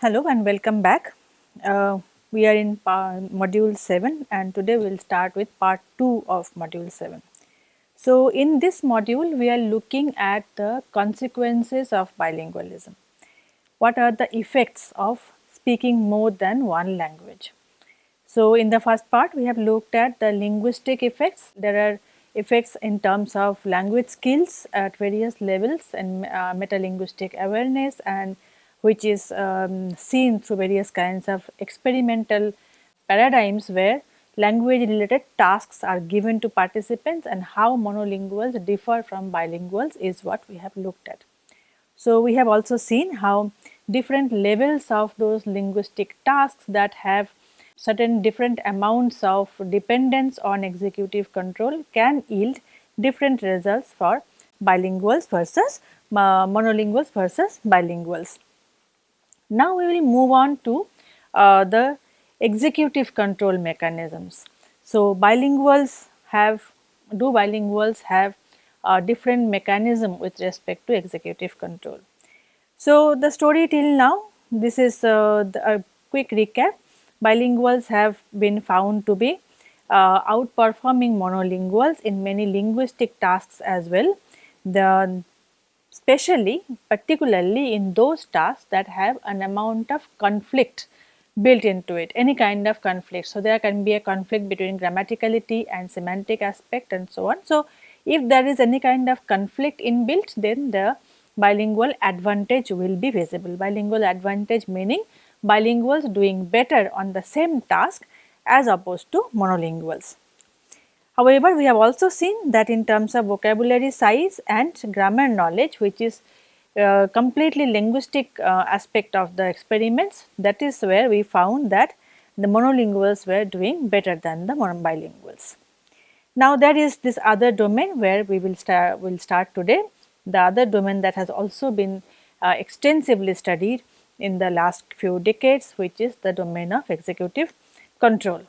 Hello and welcome back. Uh, we are in module 7 and today we will start with part 2 of module 7. So, in this module we are looking at the consequences of bilingualism. What are the effects of speaking more than one language? So, in the first part we have looked at the linguistic effects. There are effects in terms of language skills at various levels and uh, metalinguistic awareness and which is um, seen through various kinds of experimental paradigms where language related tasks are given to participants and how monolinguals differ from bilinguals is what we have looked at. So, we have also seen how different levels of those linguistic tasks that have certain different amounts of dependence on executive control can yield different results for bilinguals versus uh, monolinguals versus bilinguals. Now we will move on to uh, the executive control mechanisms. So bilinguals have, do bilinguals have a different mechanism with respect to executive control. So the story till now, this is uh, the, a quick recap. Bilinguals have been found to be uh, outperforming monolinguals in many linguistic tasks as well. The especially particularly in those tasks that have an amount of conflict built into it, any kind of conflict. So, there can be a conflict between grammaticality and semantic aspect and so on. So, if there is any kind of conflict inbuilt, then the bilingual advantage will be visible. Bilingual advantage meaning bilinguals doing better on the same task as opposed to monolinguals. However, we have also seen that in terms of vocabulary size and grammar knowledge which is uh, completely linguistic uh, aspect of the experiments that is where we found that the monolinguals were doing better than the bilinguals. Now there is this other domain where we will start will start today the other domain that has also been uh, extensively studied in the last few decades which is the domain of executive control.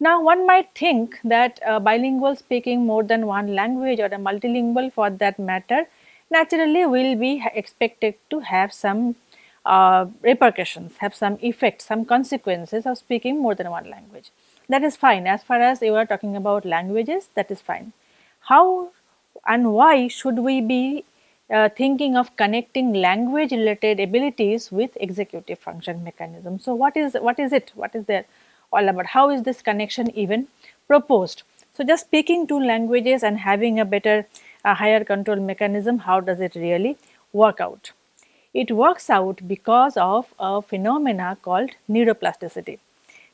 Now one might think that a bilingual speaking more than one language or a multilingual for that matter naturally will be expected to have some uh, repercussions, have some effects, some consequences of speaking more than one language. That is fine as far as you are talking about languages that is fine. How and why should we be uh, thinking of connecting language related abilities with executive function mechanism. So, what is what is it? What is there? All about how is this connection even proposed. So, just speaking two languages and having a better a higher control mechanism, how does it really work out? It works out because of a phenomena called neuroplasticity.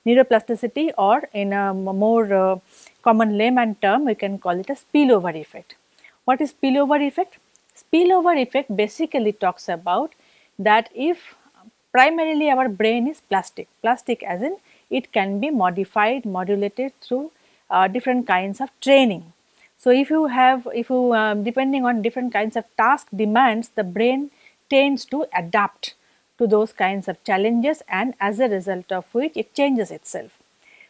Neuroplasticity or in a more uh, common layman term, we can call it a spillover effect. What is spillover effect? Spillover effect basically talks about that if primarily our brain is plastic, plastic as in it can be modified, modulated through uh, different kinds of training. So, if you have, if you um, depending on different kinds of task demands, the brain tends to adapt to those kinds of challenges and as a result of which it changes itself.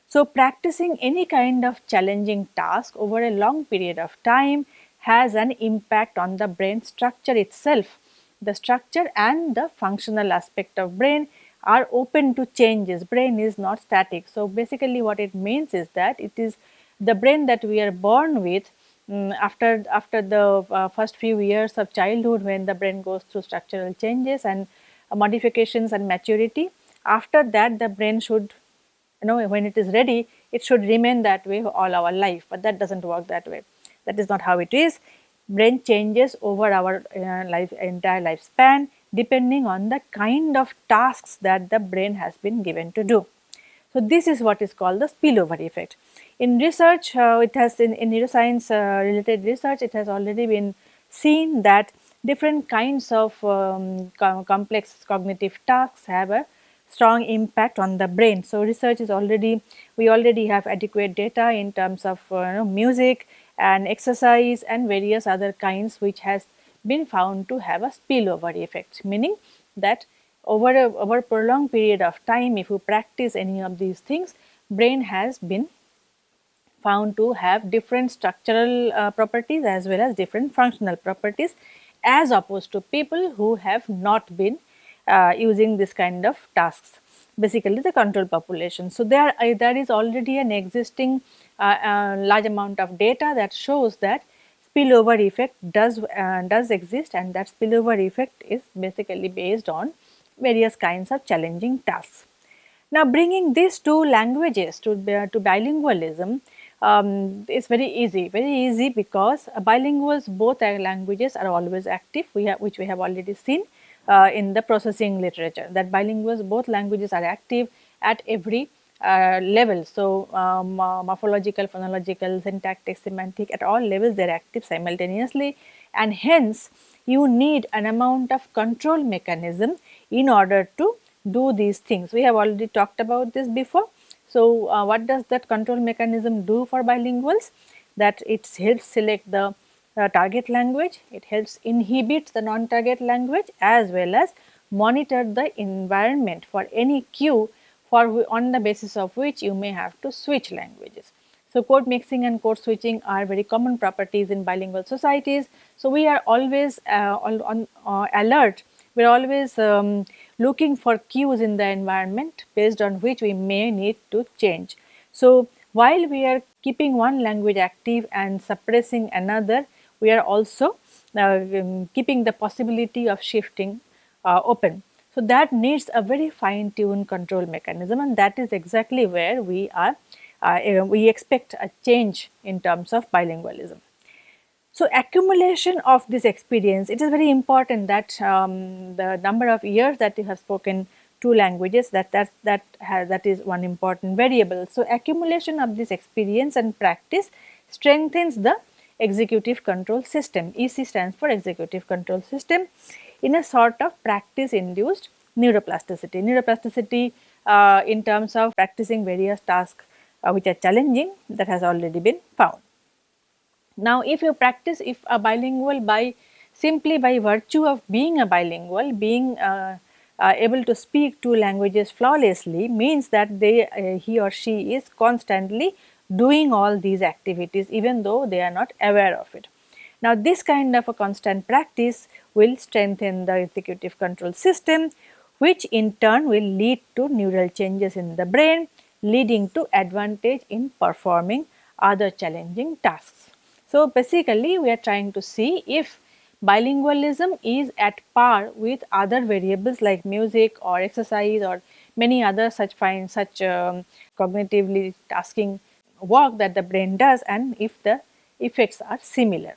So, practicing any kind of challenging task over a long period of time has an impact on the brain structure itself. The structure and the functional aspect of brain are open to changes, brain is not static. So, basically what it means is that it is the brain that we are born with um, after, after the uh, first few years of childhood when the brain goes through structural changes and uh, modifications and maturity. After that the brain should you know when it is ready it should remain that way all our life, but that does not work that way. That is not how it is. Brain changes over our uh, life entire lifespan depending on the kind of tasks that the brain has been given to do. So, this is what is called the spillover effect. In research, uh, it has in, in neuroscience uh, related research, it has already been seen that different kinds of um, co complex cognitive tasks have a strong impact on the brain. So, research is already, we already have adequate data in terms of uh, you know, music and exercise and various other kinds which has been found to have a spillover effect, meaning that over a over prolonged period of time, if you practice any of these things, brain has been found to have different structural uh, properties as well as different functional properties as opposed to people who have not been uh, using this kind of tasks basically the control population. So, there, uh, there is already an existing uh, uh, large amount of data that shows that spillover effect does, uh, does exist and that spillover effect is basically based on various kinds of challenging tasks. Now, bringing these two languages to, to bilingualism um, is very easy, very easy because bilinguals both languages are always active, we have, which we have already seen uh, in the processing literature that bilinguals both languages are active at every uh, level. So, um, uh, morphological, phonological, syntactic, semantic at all levels they are active simultaneously and hence you need an amount of control mechanism in order to do these things. We have already talked about this before. So, uh, what does that control mechanism do for bilinguals? That it helps select the uh, target language, it helps inhibit the non-target language as well as monitor the environment for any cue for on the basis of which you may have to switch languages. So, code mixing and code switching are very common properties in bilingual societies. So, we are always uh, on, uh, alert, we are always um, looking for cues in the environment based on which we may need to change. So, while we are keeping one language active and suppressing another, we are also uh, um, keeping the possibility of shifting uh, open. So, that needs a very fine tuned control mechanism and that is exactly where we are uh, we expect a change in terms of bilingualism. So, accumulation of this experience it is very important that um, the number of years that you have spoken two languages that that that has, that is one important variable. So, accumulation of this experience and practice strengthens the executive control system. EC stands for executive control system in a sort of practice induced neuroplasticity. Neuroplasticity uh, in terms of practicing various tasks uh, which are challenging that has already been found. Now, if you practice if a bilingual by simply by virtue of being a bilingual, being uh, uh, able to speak two languages flawlessly means that they uh, he or she is constantly doing all these activities even though they are not aware of it. Now, this kind of a constant practice will strengthen the executive control system which in turn will lead to neural changes in the brain leading to advantage in performing other challenging tasks. So, basically we are trying to see if bilingualism is at par with other variables like music or exercise or many other such fine such um, cognitively tasking work that the brain does and if the effects are similar.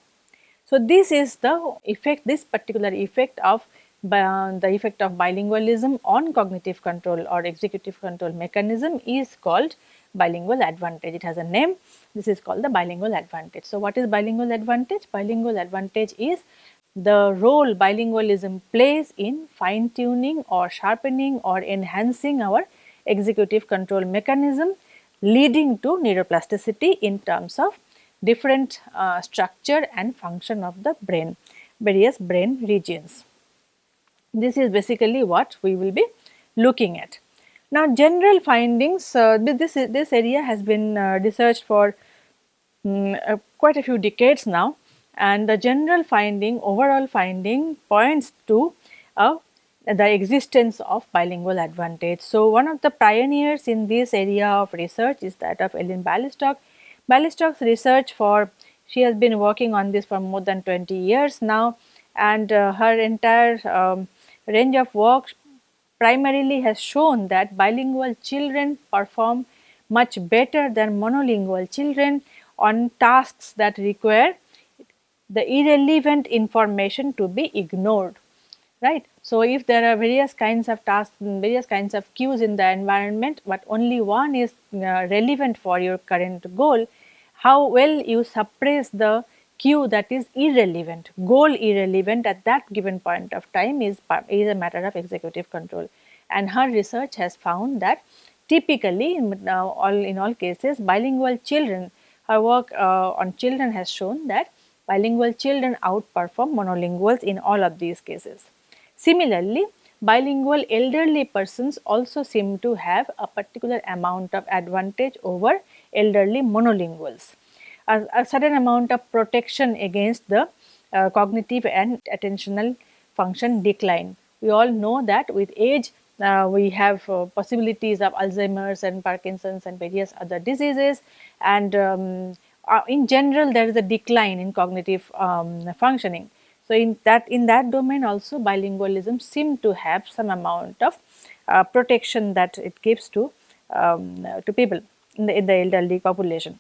So, this is the effect this particular effect of uh, the effect of bilingualism on cognitive control or executive control mechanism is called bilingual advantage. It has a name this is called the bilingual advantage. So, what is bilingual advantage? Bilingual advantage is the role bilingualism plays in fine tuning or sharpening or enhancing our executive control mechanism leading to neuroplasticity in terms of different uh, structure and function of the brain, various brain regions. This is basically what we will be looking at. Now, general findings, uh, this, this area has been uh, researched for um, quite a few decades now and the general finding, overall finding points to uh, the existence of bilingual advantage. So, one of the pioneers in this area of research is that of Ellen Bialystok. Bialystok's research for, she has been working on this for more than 20 years now and uh, her entire um, range of work primarily has shown that bilingual children perform much better than monolingual children on tasks that require the irrelevant information to be ignored right. So, if there are various kinds of tasks various kinds of cues in the environment but only one is uh, relevant for your current goal, how well you suppress the cue that is irrelevant, goal irrelevant at that given point of time is, is a matter of executive control. And her research has found that typically in, uh, all, in all cases bilingual children, her work uh, on children has shown that bilingual children outperform monolinguals in all of these cases. Similarly, bilingual elderly persons also seem to have a particular amount of advantage over elderly monolinguals. A, a certain amount of protection against the uh, cognitive and attentional function decline. We all know that with age uh, we have uh, possibilities of Alzheimer's and Parkinson's and various other diseases. And um, uh, in general there is a decline in cognitive um, functioning. So, in that in that domain also bilingualism seem to have some amount of uh, protection that it gives to um, to people in the, in the elderly population.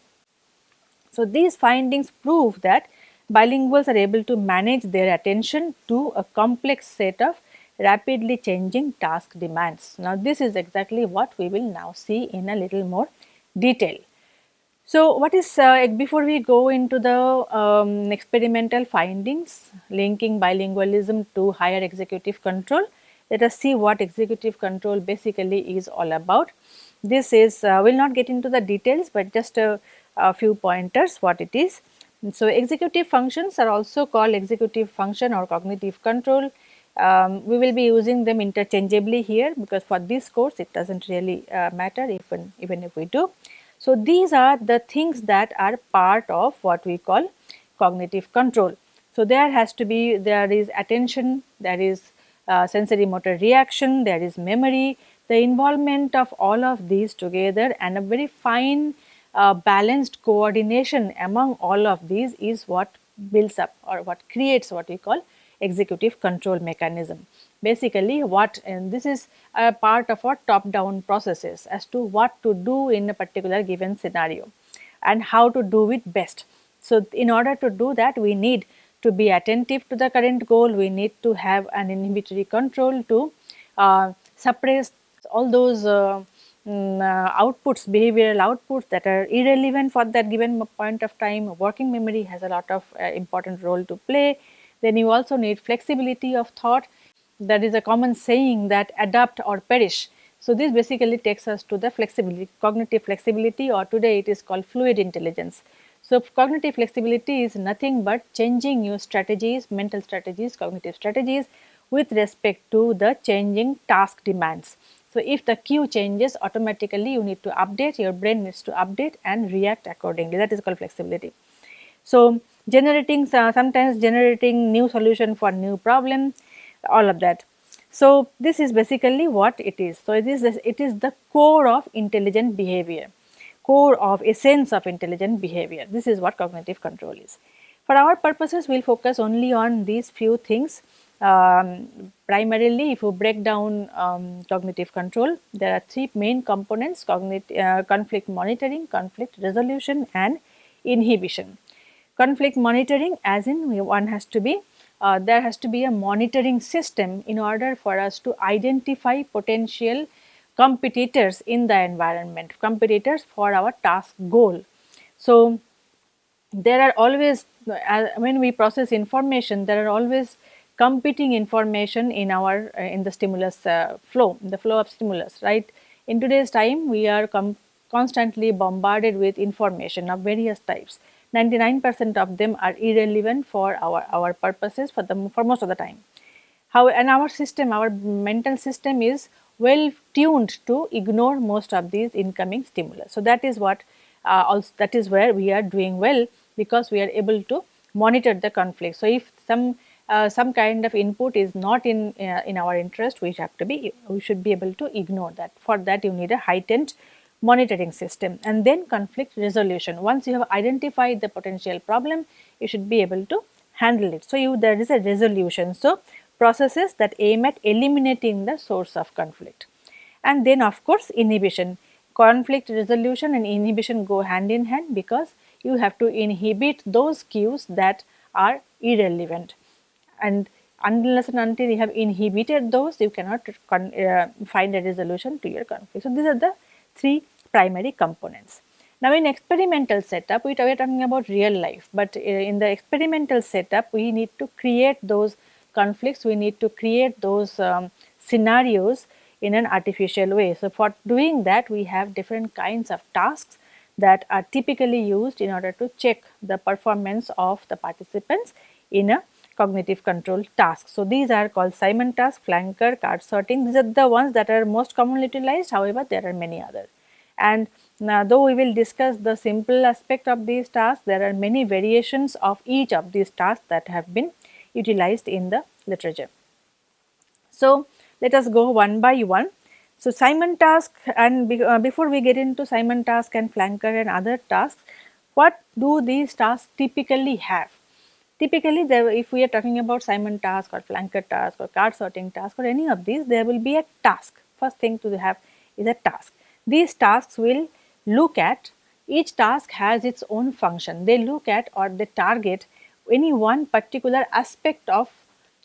So, these findings prove that bilinguals are able to manage their attention to a complex set of rapidly changing task demands. Now, this is exactly what we will now see in a little more detail. So, what is uh, before we go into the um, experimental findings linking bilingualism to higher executive control, let us see what executive control basically is all about. This is uh, will not get into the details, but just a, a few pointers what it is. So, executive functions are also called executive function or cognitive control. Um, we will be using them interchangeably here because for this course it does not really uh, matter even, even if we do. So, these are the things that are part of what we call cognitive control. So, there has to be there is attention, there is uh, sensory motor reaction, there is memory, the involvement of all of these together and a very fine uh, balanced coordination among all of these is what builds up or what creates what we call executive control mechanism. Basically what and this is a part of our top down processes as to what to do in a particular given scenario and how to do it best. So, in order to do that we need to be attentive to the current goal, we need to have an inhibitory control to uh, suppress all those uh, um, outputs, behavioral outputs that are irrelevant for that given point of time. Working memory has a lot of uh, important role to play. Then you also need flexibility of thought. That is a common saying that adapt or perish. So, this basically takes us to the flexibility, cognitive flexibility or today it is called fluid intelligence. So, cognitive flexibility is nothing but changing your strategies, mental strategies, cognitive strategies with respect to the changing task demands. So, if the cue changes automatically you need to update your brain needs to update and react accordingly that is called flexibility. So, generating uh, sometimes generating new solution for new problem all of that. So, this is basically what it is. So, it is it is the core of intelligent behavior core of essence of intelligent behavior this is what cognitive control is. For our purposes we will focus only on these few things um, primarily if you break down um, cognitive control, there are three main components uh, conflict monitoring, conflict resolution and inhibition. Conflict monitoring as in one has to be uh, there has to be a monitoring system in order for us to identify potential competitors in the environment, competitors for our task goal. So, there are always uh, when we process information there are always competing information in our uh, in the stimulus uh, flow the flow of stimulus right? In today's time we are constantly bombarded with information of various types. 99% of them are irrelevant for our our purposes for the for most of the time. How and our system our mental system is well tuned to ignore most of these incoming stimulus. So that is what uh, also that is where we are doing well because we are able to monitor the conflict. So if some uh, some kind of input is not in uh, in our interest we have to be we should be able to ignore that. For that you need a heightened monitoring system and then conflict resolution. Once you have identified the potential problem you should be able to handle it. So you there is a resolution. So processes that aim at eliminating the source of conflict. And then of course inhibition. Conflict resolution and inhibition go hand in hand because you have to inhibit those cues that are irrelevant and unless and until you have inhibited those you cannot uh, find a resolution to your conflict. So, these are the three primary components. Now, in experimental setup we are talking about real life, but uh, in the experimental setup we need to create those conflicts, we need to create those um, scenarios in an artificial way. So, for doing that we have different kinds of tasks that are typically used in order to check the performance of the participants in a cognitive control tasks. So, these are called Simon task, flanker, card sorting. These are the ones that are most commonly utilized. However, there are many others. And now, though we will discuss the simple aspect of these tasks, there are many variations of each of these tasks that have been utilized in the literature. So, let us go one by one. So, Simon task and be, uh, before we get into Simon task and flanker and other tasks, what do these tasks typically have? Typically, there, if we are talking about Simon task or flanker task or card sorting task or any of these, there will be a task. First thing to have is a task. These tasks will look at each task has its own function. They look at or they target any one particular aspect of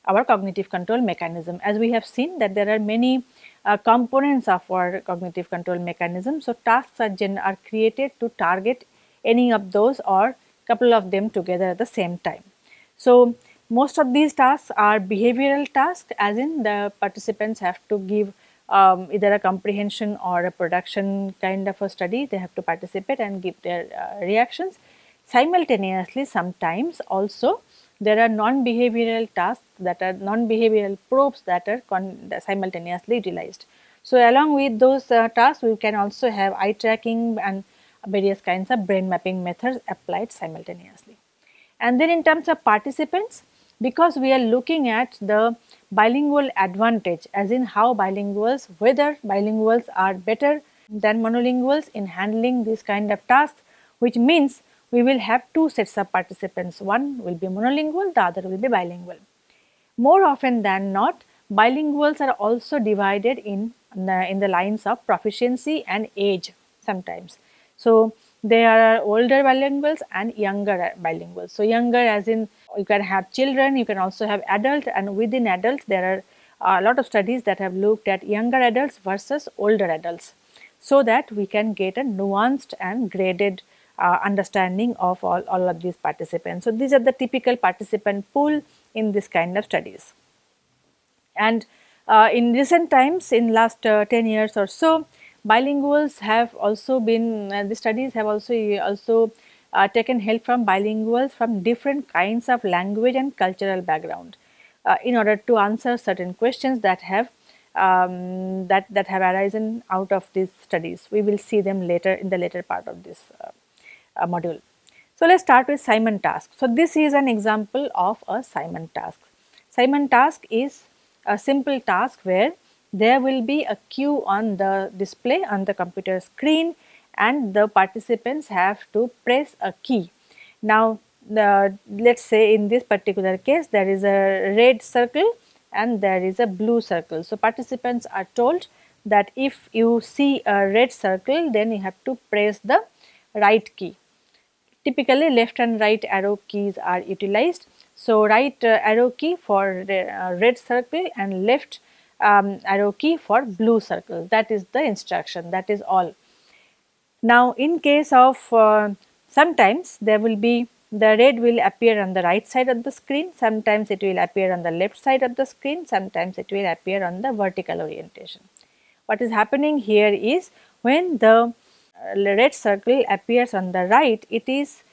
our cognitive control mechanism. As we have seen that there are many uh, components of our cognitive control mechanism. So, tasks are, are created to target any of those or couple of them together at the same time. So, most of these tasks are behavioral tasks as in the participants have to give um, either a comprehension or a production kind of a study they have to participate and give their uh, reactions. Simultaneously sometimes also there are non-behavioral tasks that are non-behavioral probes that are simultaneously utilized. So, along with those uh, tasks we can also have eye tracking and various kinds of brain mapping methods applied simultaneously. And then in terms of participants because we are looking at the bilingual advantage as in how bilinguals whether bilinguals are better than monolinguals in handling this kind of tasks which means we will have two sets of participants one will be monolingual the other will be bilingual. More often than not bilinguals are also divided in in the lines of proficiency and age sometimes. So, there are older bilinguals and younger bilinguals. So, younger as in you can have children, you can also have adult and within adults there are a lot of studies that have looked at younger adults versus older adults. So, that we can get a nuanced and graded uh, understanding of all, all of these participants. So, these are the typical participant pool in this kind of studies. And uh, in recent times in last uh, 10 years or so, bilinguals have also been, uh, the studies have also, also uh, taken help from bilinguals from different kinds of language and cultural background uh, in order to answer certain questions that have um, that, that have arisen out of these studies. We will see them later in the later part of this uh, uh module. So, let us start with Simon task. So, this is an example of a Simon task. Simon task is a simple task where there will be a cue on the display on the computer screen and the participants have to press a key. Now, the, let us say in this particular case there is a red circle and there is a blue circle. So, participants are told that if you see a red circle then you have to press the right key. Typically left and right arrow keys are utilized. So, right uh, arrow key for the uh, red circle and left um, arrow key for blue circle. That is the instruction. That is all. Now in case of uh, sometimes there will be the red will appear on the right side of the screen, sometimes it will appear on the left side of the screen, sometimes it will appear on the vertical orientation. What is happening here is when the uh, red circle appears on the right, it is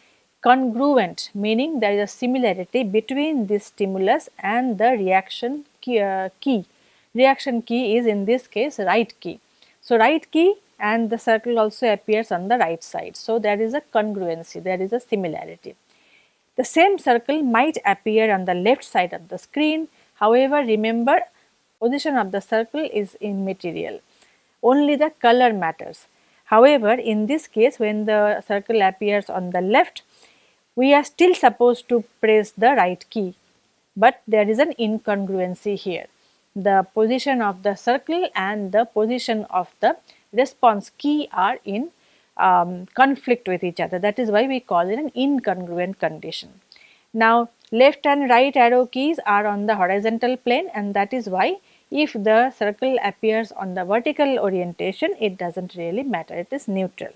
congruent meaning there is a similarity between this stimulus and the reaction key, uh, key reaction key is in this case right key. So, right key and the circle also appears on the right side. So, there is a congruency, there is a similarity. The same circle might appear on the left side of the screen. However, remember position of the circle is immaterial, only the color matters. However, in this case when the circle appears on the left, we are still supposed to press the right key, but there is an incongruency here the position of the circle and the position of the response key are in um, conflict with each other. That is why we call it an incongruent condition. Now, left and right arrow keys are on the horizontal plane and that is why if the circle appears on the vertical orientation, it does not really matter, it is neutral.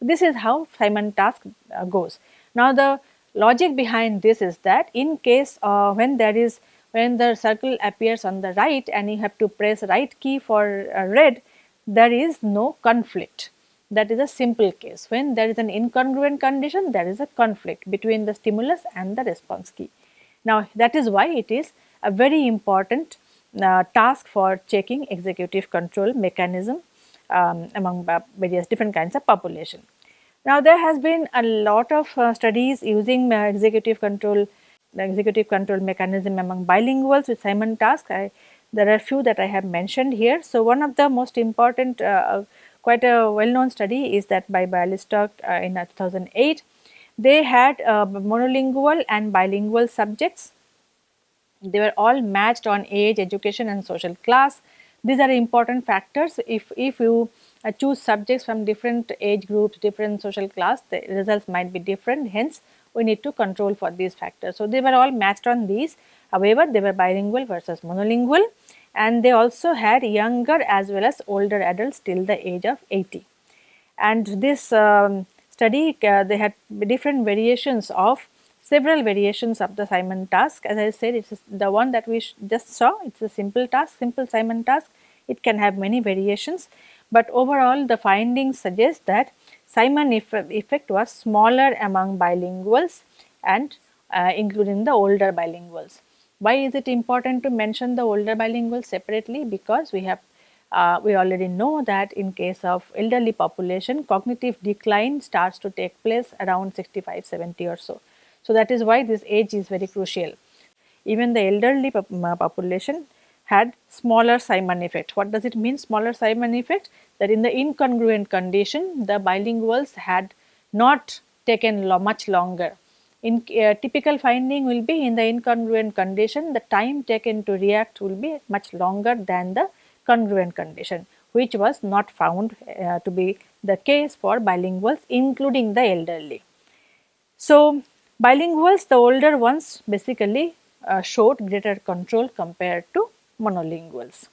This is how Simon task uh, goes. Now, the logic behind this is that in case uh, when there is when the circle appears on the right and you have to press right key for uh, red, there is no conflict. That is a simple case. When there is an incongruent condition, there is a conflict between the stimulus and the response key. Now, that is why it is a very important uh, task for checking executive control mechanism um, among various different kinds of population. Now, there has been a lot of uh, studies using uh, executive control the executive control mechanism among bilinguals with Simon task. I, there are a few that I have mentioned here. So, one of the most important uh, quite a well known study is that by Bialystok uh, in 2008. They had uh, monolingual and bilingual subjects. They were all matched on age, education and social class. These are important factors. If, if you uh, choose subjects from different age groups, different social class, the results might be different. Hence, we need to control for these factors. So, they were all matched on these However, they were bilingual versus monolingual and they also had younger as well as older adults till the age of 80. And this um, study uh, they had different variations of several variations of the Simon task. As I said it is the one that we just saw it is a simple task, simple Simon task. It can have many variations, but overall the findings suggest that Simon effect was smaller among bilinguals and uh, including the older bilinguals. Why is it important to mention the older bilinguals separately? Because we have uh, we already know that in case of elderly population cognitive decline starts to take place around 65 70 or so. So, that is why this age is very crucial. Even the elderly population had smaller Simon effect. What does it mean smaller Simon effect? That in the incongruent condition the bilinguals had not taken lo much longer in uh, typical finding will be in the incongruent condition the time taken to react will be much longer than the congruent condition which was not found uh, to be the case for bilinguals including the elderly. So, bilinguals the older ones basically uh, showed greater control compared to monolinguals.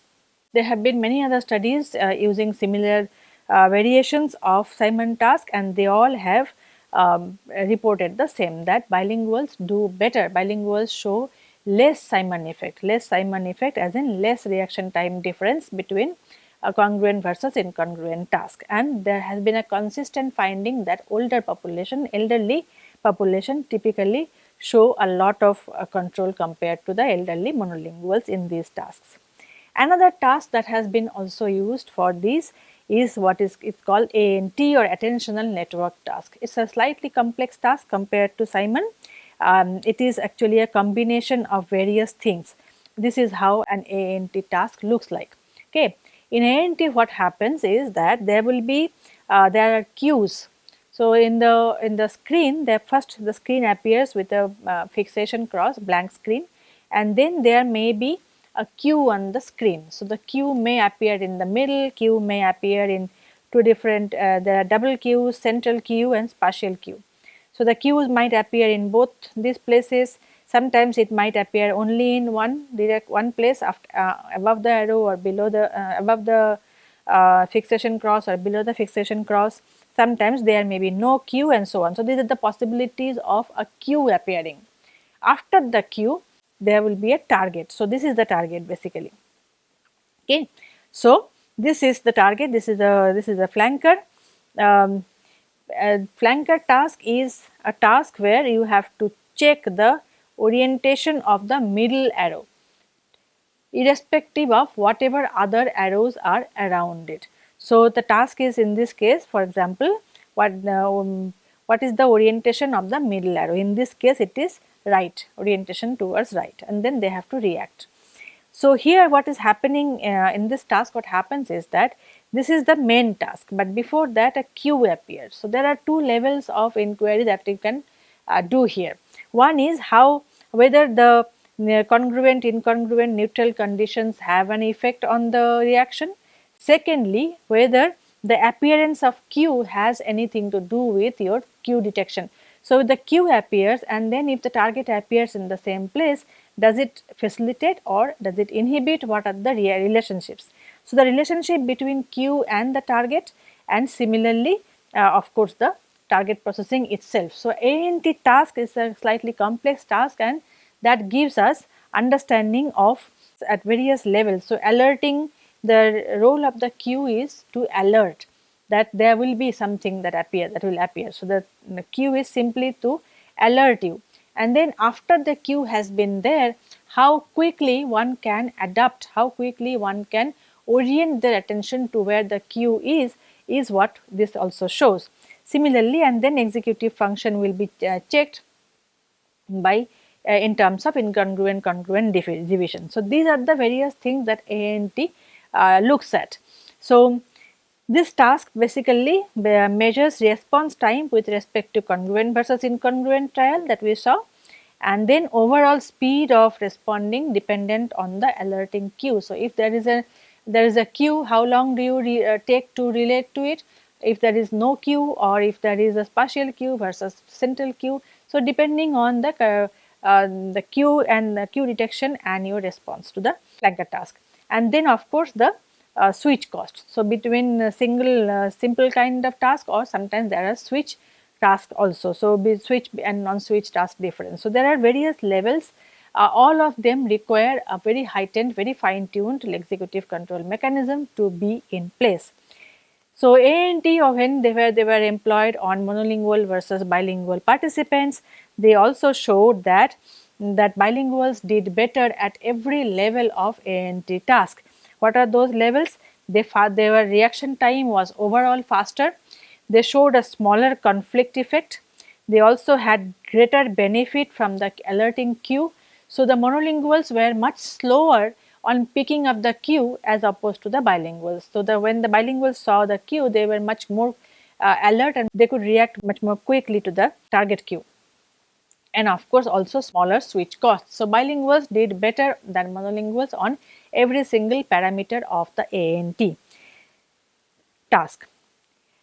There have been many other studies uh, using similar uh, variations of Simon task and they all have um, reported the same that bilinguals do better, bilinguals show less Simon effect, less Simon effect as in less reaction time difference between a congruent versus incongruent task and there has been a consistent finding that older population, elderly population typically show a lot of uh, control compared to the elderly monolinguals in these tasks. Another task that has been also used for these is what is it's called ANT or attentional network task. It's a slightly complex task compared to Simon. Um, it is actually a combination of various things. This is how an ANT task looks like. Okay. In ANT what happens is that there will be uh, there are cues. So, in the in the screen the first the screen appears with a uh, fixation cross blank screen and then there may be a cue on the screen. So, the cue may appear in the middle, cue may appear in two different, uh, there are double cues, central cue and spatial cue. So, the cues might appear in both these places, sometimes it might appear only in one direct one place after, uh, above the arrow or below the, uh, above the uh, fixation cross or below the fixation cross. Sometimes there may be no cue and so on. So, these are the possibilities of a cue appearing. After the cue, there will be a target. So, this is the target basically. Okay. So, this is the target, this is a this is a flanker. Um, a flanker task is a task where you have to check the orientation of the middle arrow irrespective of whatever other arrows are around it. So, the task is in this case for example, what, um, what is the orientation of the middle arrow in this case it is right orientation towards right and then they have to react. So, here what is happening uh, in this task what happens is that this is the main task, but before that a cue appears. So, there are two levels of inquiry that you can uh, do here. One is how whether the uh, congruent, incongruent, neutral conditions have an effect on the reaction. Secondly, whether the appearance of cue has anything to do with your cue detection. So, the cue appears and then if the target appears in the same place, does it facilitate or does it inhibit what are the relationships. So, the relationship between cue and the target and similarly uh, of course, the target processing itself. So, ANT task is a slightly complex task and that gives us understanding of at various levels. So, alerting the role of the cue is to alert that there will be something that appear that will appear. So, the, the cue is simply to alert you and then after the cue has been there how quickly one can adapt, how quickly one can orient their attention to where the cue is, is what this also shows. Similarly, and then executive function will be uh, checked by uh, in terms of incongruent congruent division. So, these are the various things that ANT uh, looks at. So, this task basically measures response time with respect to congruent versus incongruent trial that we saw and then overall speed of responding dependent on the alerting cue. So, if there is a there is a cue how long do you uh, take to relate to it if there is no cue or if there is a spatial cue versus central cue. So, depending on the uh, uh, the cue and the cue detection and your response to the flanker task and then of course the uh, switch cost. So, between single uh, simple kind of task or sometimes there are switch task also. So, be switch and non-switch task difference. So, there are various levels uh, all of them require a very heightened, very fine tuned executive control mechanism to be in place. So, ANT when they were, they were employed on monolingual versus bilingual participants, they also showed that, that bilinguals did better at every level of ANT task. What are those levels? They, their reaction time was overall faster. They showed a smaller conflict effect. They also had greater benefit from the alerting cue. So, the monolinguals were much slower on picking up the cue as opposed to the bilinguals. So, the when the bilinguals saw the cue, they were much more uh, alert and they could react much more quickly to the target cue and of course also smaller switch costs. So, bilinguals did better than monolinguals on every single parameter of the ANT task.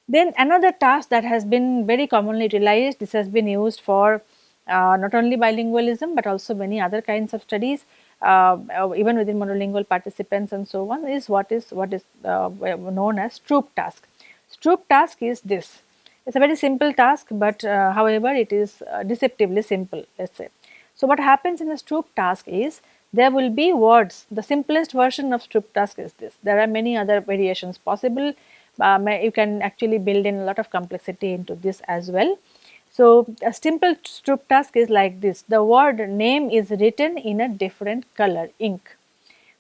Then another task that has been very commonly utilized, this has been used for uh, not only bilingualism but also many other kinds of studies uh, uh even within monolingual participants and so on is what is what is uh, known as Stroop task. Stroop task is this it is a very simple task, but uh, however, it is uh, deceptively simple let us say. So, what happens in a Stroop task is there will be words the simplest version of Stroop task is this there are many other variations possible um, you can actually build in a lot of complexity into this as well. So, a simple Stroop task is like this the word name is written in a different color ink.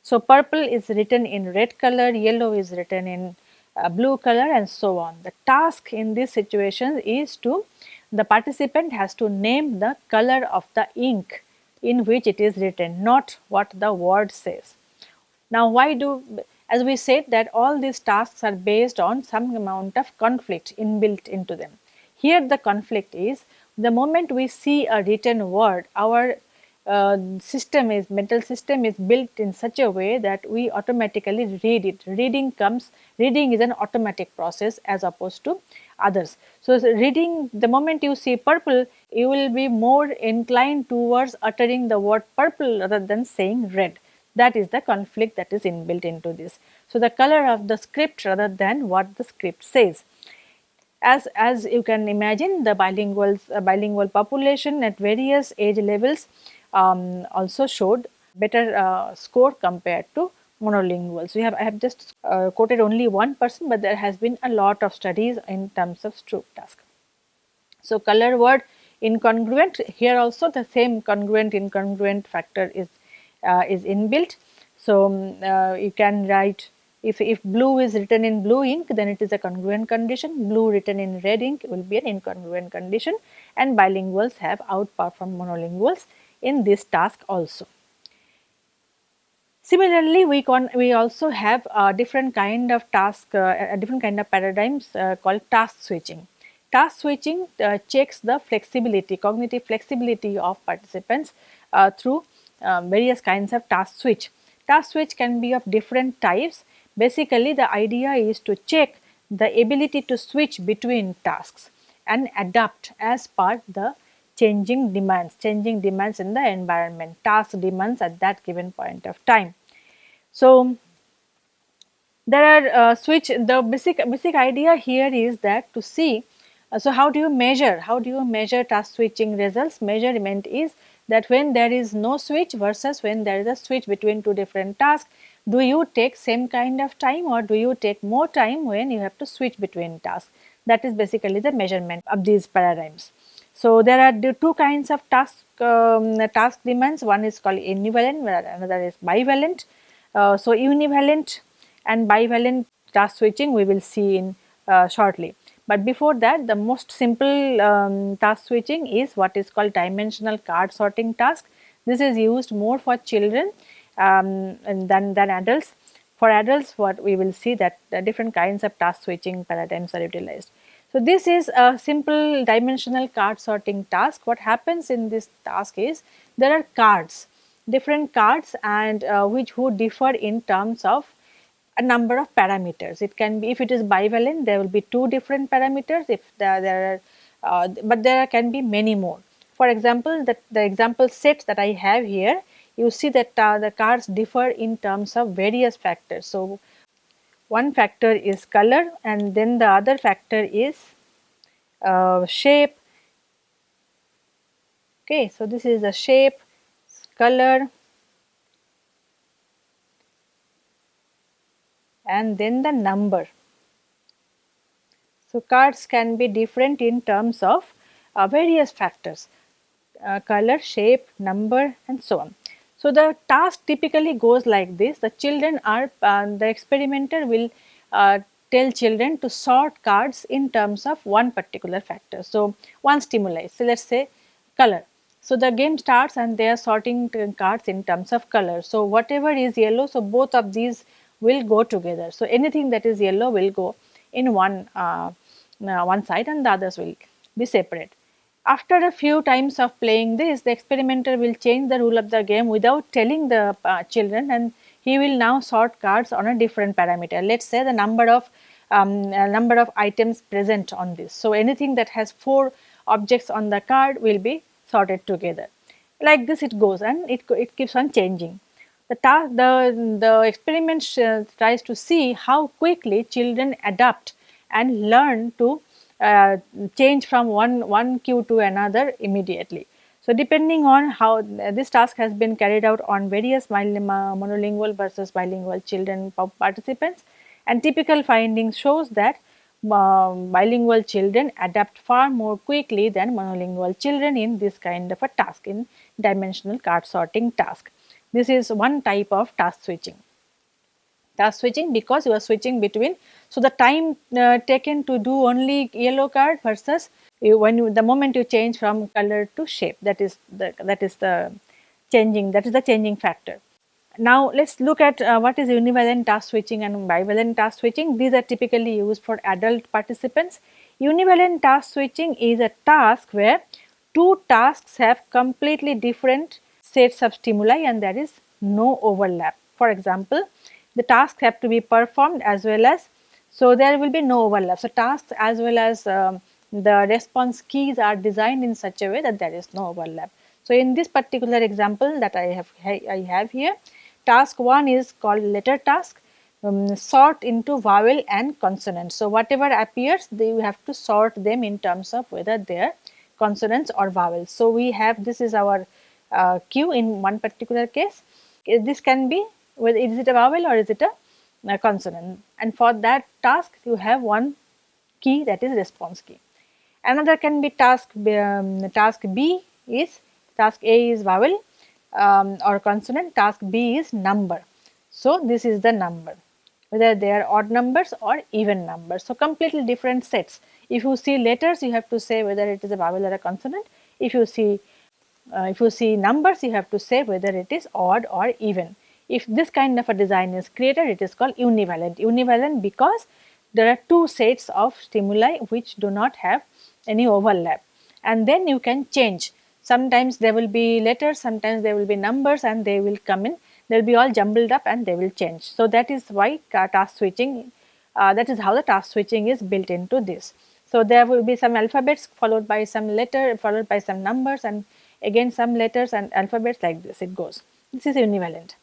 So, purple is written in red color, yellow is written in uh, blue color and so on. The task in this situation is to the participant has to name the color of the ink in which it is written not what the word says. Now why do as we said that all these tasks are based on some amount of conflict inbuilt into them. Here the conflict is the moment we see a written word our uh, system is mental system is built in such a way that we automatically read it. Reading comes reading is an automatic process as opposed to others. So, reading the moment you see purple you will be more inclined towards uttering the word purple rather than saying red that is the conflict that is inbuilt into this. So, the color of the script rather than what the script says. As, as you can imagine the bilingual, uh, bilingual population at various age levels um, also showed better uh, score compared to monolinguals. We have I have just uh, quoted only one person, but there has been a lot of studies in terms of Stroop task. So, color word incongruent here also the same congruent incongruent factor is uh, is inbuilt. So, um, uh, you can write if, if blue is written in blue ink then it is a congruent condition, blue written in red ink will be an incongruent condition and bilinguals have outperformed monolinguals in this task also. Similarly, we can we also have a different kind of task, uh, a different kind of paradigms uh, called task switching. Task switching uh, checks the flexibility, cognitive flexibility of participants through um, various kinds of task switch. Task switch can be of different types. Basically, the idea is to check the ability to switch between tasks and adapt as per the changing demands, changing demands in the environment, task demands at that given point of time. So, there are uh, switch the basic basic idea here is that to see uh, so how do you measure how do you measure task switching results? Measurement is that when there is no switch versus when there is a switch between two different tasks do you take same kind of time or do you take more time when you have to switch between tasks? That is basically the measurement of these paradigms so, there are two kinds of task, um, task demands, one is called univalent, another is bivalent. Uh, so, univalent and bivalent task switching we will see in uh, shortly. But before that the most simple um, task switching is what is called dimensional card sorting task. This is used more for children um, than, than adults. For adults what we will see that different kinds of task switching paradigms are utilized. So, this is a simple dimensional card sorting task. What happens in this task is there are cards, different cards and uh, which would differ in terms of a number of parameters. It can be if it is bivalent there will be two different parameters if there, there are uh, but there can be many more. For example, the, the example set that I have here you see that uh, the cards differ in terms of various factors. So, one factor is color and then the other factor is uh, shape. Okay, so this is the shape, color and then the number. So, cards can be different in terms of uh, various factors uh, color, shape, number and so on. So, the task typically goes like this the children are uh, the experimenter will uh, tell children to sort cards in terms of one particular factor. So, one stimuli so let us say color. So, the game starts and they are sorting cards in terms of color. So, whatever is yellow so both of these will go together. So, anything that is yellow will go in one uh, uh one side and the others will be separate. After a few times of playing this, the experimenter will change the rule of the game without telling the uh, children and he will now sort cards on a different parameter. Let us say the number of um, number of items present on this. So, anything that has 4 objects on the card will be sorted together. Like this it goes and it, it keeps on changing. The, task, the, the experiment tries to see how quickly children adapt and learn to uh, change from one, one cue to another immediately. So, depending on how uh, this task has been carried out on various monolingual versus bilingual children participants and typical findings shows that uh, bilingual children adapt far more quickly than monolingual children in this kind of a task in dimensional card sorting task. This is one type of task switching task switching because you are switching between. So, the time uh, taken to do only yellow card versus you, when you, the moment you change from color to shape that is the that is the changing that is the changing factor. Now, let us look at uh, what is univalent task switching and bivalent task switching. These are typically used for adult participants. Univalent task switching is a task where two tasks have completely different sets of stimuli and there is no overlap. For example, the tasks have to be performed as well as so there will be no overlap. So, tasks as well as um, the response keys are designed in such a way that there is no overlap. So, in this particular example that I have I have here task 1 is called letter task um, sort into vowel and consonant. So, whatever appears they have to sort them in terms of whether they are consonants or vowels. So, we have this is our uh, cue in one particular case. This can be whether is it a vowel or is it a, a consonant and for that task you have one key that is response key. Another can be task um, task B is task A is vowel um, or consonant task B is number. So, this is the number whether they are odd numbers or even numbers. So, completely different sets. If you see letters you have to say whether it is a vowel or a consonant. If you see uh, if you see numbers you have to say whether it is odd or even. If this kind of a design is created, it is called univalent. Univalent because there are two sets of stimuli which do not have any overlap and then you can change. Sometimes there will be letters, sometimes there will be numbers and they will come in, they will be all jumbled up and they will change. So, that is why task switching, uh, that is how the task switching is built into this. So, there will be some alphabets followed by some letter followed by some numbers and again some letters and alphabets like this it goes. This is univalent.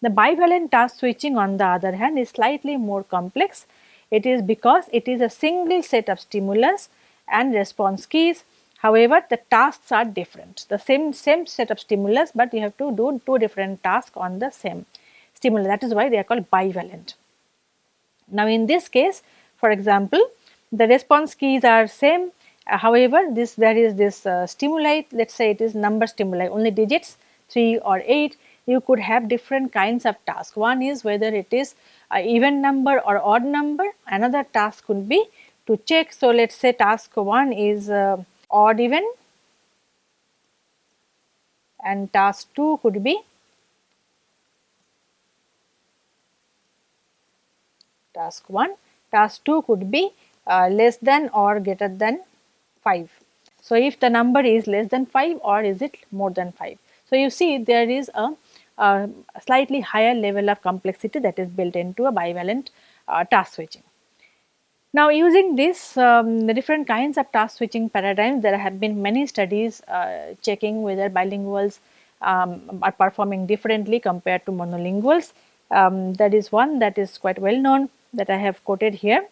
The bivalent task switching on the other hand is slightly more complex. It is because it is a single set of stimulus and response keys. However, the tasks are different. The same, same set of stimulus, but you have to do two different tasks on the same stimulus. That is why they are called bivalent. Now, in this case, for example, the response keys are same. Uh, however, this there is this uh, stimuli, let us say it is number stimuli, only digits 3 or 8 you could have different kinds of tasks. One is whether it is even number or odd number, another task could be to check. So, let us say task 1 is uh, odd even and task 2 could be task 1, task 2 could be uh, less than or greater than 5. So, if the number is less than 5 or is it more than 5. So, you see there is a, a slightly higher level of complexity that is built into a bivalent uh, task switching. Now, using this um, the different kinds of task switching paradigms, there have been many studies uh, checking whether bilinguals um, are performing differently compared to monolinguals. Um, that is one that is quite well known that I have quoted here.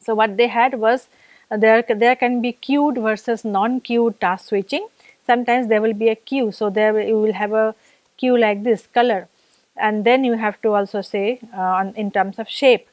So, what they had was uh, there, there can be cued versus non-cued task switching. Sometimes there will be a cue. So, there you will have a cue like this color and then you have to also say uh, on, in terms of shape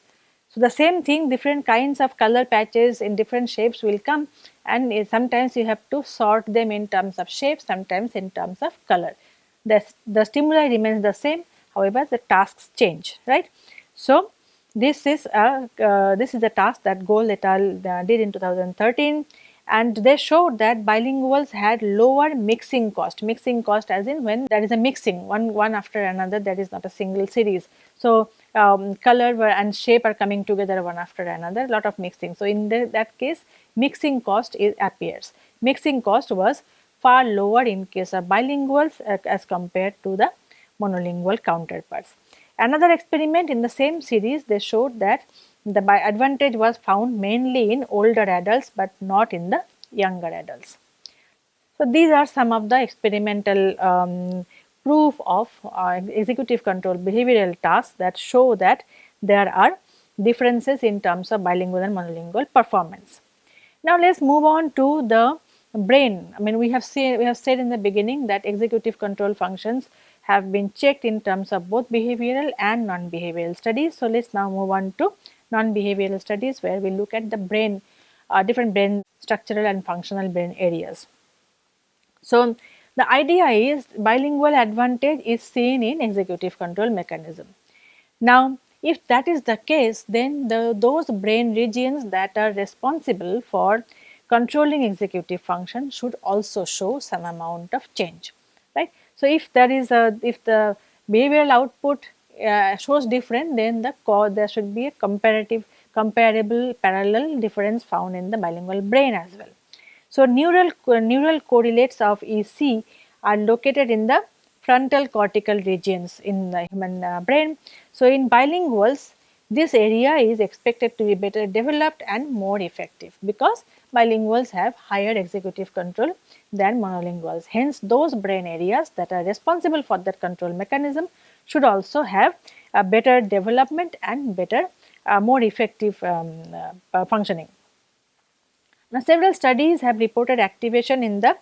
so, the same thing different kinds of color patches in different shapes will come and sometimes you have to sort them in terms of shape, sometimes in terms of color. The, the stimuli remains the same, however, the tasks change, right. So, this is a uh, this is the task that Gold et al. Uh, did in 2013 and they showed that bilinguals had lower mixing cost, mixing cost as in when there is a mixing one, one after another there is not a single series. So, um, color and shape are coming together one after another lot of mixing. So, in the, that case mixing cost is, appears. Mixing cost was far lower in case of bilinguals uh, as compared to the monolingual counterparts. Another experiment in the same series they showed that the by advantage was found mainly in older adults but not in the younger adults. So, these are some of the experimental um, proof of uh, executive control behavioral tasks that show that there are differences in terms of bilingual and monolingual performance. Now, let us move on to the brain. I mean we have seen we have said in the beginning that executive control functions have been checked in terms of both behavioral and non-behavioral studies. So, let us now move on to non-behavioral studies where we look at the brain, uh, different brain structural and functional brain areas. So, the idea is bilingual advantage is seen in executive control mechanism. Now, if that is the case, then the, those brain regions that are responsible for controlling executive function should also show some amount of change, right. So, if there is a, if the behavioral output uh, shows different then the there should be a comparative comparable parallel difference found in the bilingual brain as well. So, neural neural correlates of EC are located in the frontal cortical regions in the human uh, brain. So, in bilinguals this area is expected to be better developed and more effective because bilinguals have higher executive control than monolinguals. Hence, those brain areas that are responsible for that control mechanism should also have a better development and better uh, more effective um, uh, functioning. Now, several studies have reported activation in the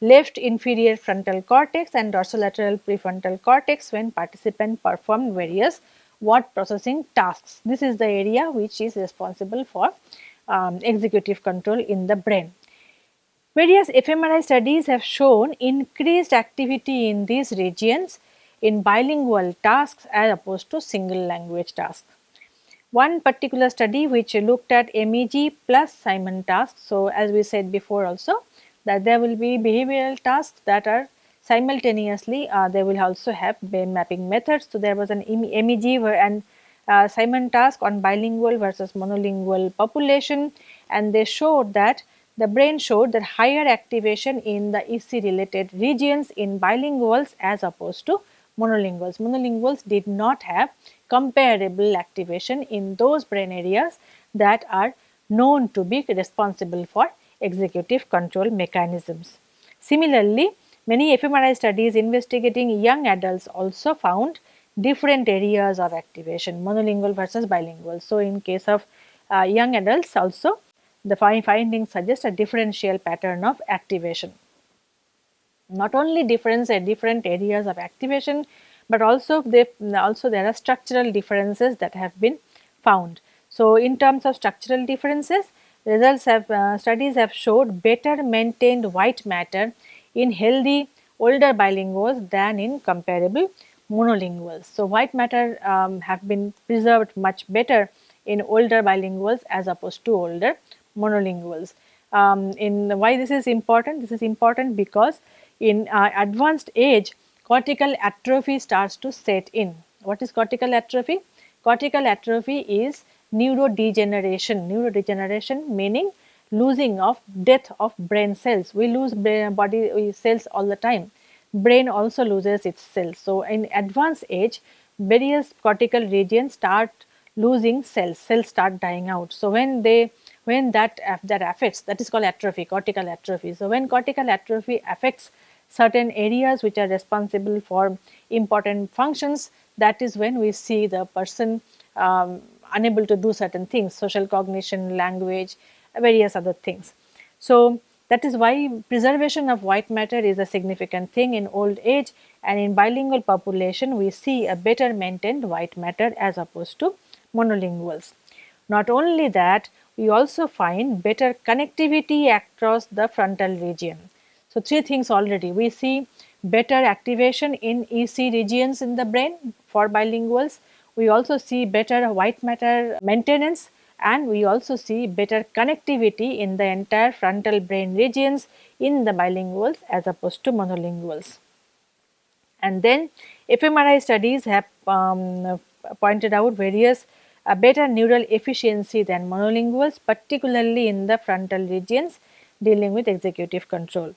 left inferior frontal cortex and dorsolateral prefrontal cortex when participant performed various word processing tasks. This is the area which is responsible for um, executive control in the brain. Various fMRI studies have shown increased activity in these regions in bilingual tasks as opposed to single language tasks. One particular study which looked at MEG plus Simon tasks. So, as we said before also that there will be behavioral tasks that are simultaneously uh, they will also have brain mapping methods. So, there was an MEG and uh, Simon task on bilingual versus monolingual population and they showed that the brain showed that higher activation in the EC related regions in bilinguals as opposed to monolinguals. Monolinguals did not have comparable activation in those brain areas that are known to be responsible for executive control mechanisms. Similarly, many fMRI studies investigating young adults also found different areas of activation monolingual versus bilingual. So, in case of uh, young adults also the findings suggest a differential pattern of activation not only difference at different areas of activation, but also they also there are structural differences that have been found. So, in terms of structural differences, results have uh, studies have showed better maintained white matter in healthy older bilinguals than in comparable monolinguals. So, white matter um, have been preserved much better in older bilinguals as opposed to older monolinguals. Um, in why this is important? This is important because in uh, advanced age cortical atrophy starts to set in. What is cortical atrophy? Cortical atrophy is neurodegeneration, neurodegeneration meaning losing of death of brain cells. We lose brain, body cells all the time. Brain also loses its cells. So, in advanced age various cortical regions start losing cells, cells start dying out. So, when they when that that affects that is called atrophy, cortical atrophy. So, when cortical atrophy affects certain areas which are responsible for important functions that is when we see the person um, unable to do certain things social cognition language various other things. So, that is why preservation of white matter is a significant thing in old age and in bilingual population we see a better maintained white matter as opposed to monolinguals. Not only that we also find better connectivity across the frontal region. So, three things already we see better activation in EC regions in the brain for bilinguals. We also see better white matter maintenance and we also see better connectivity in the entire frontal brain regions in the bilinguals as opposed to monolinguals. And then fMRI studies have um, pointed out various uh, better neural efficiency than monolinguals particularly in the frontal regions dealing with executive control.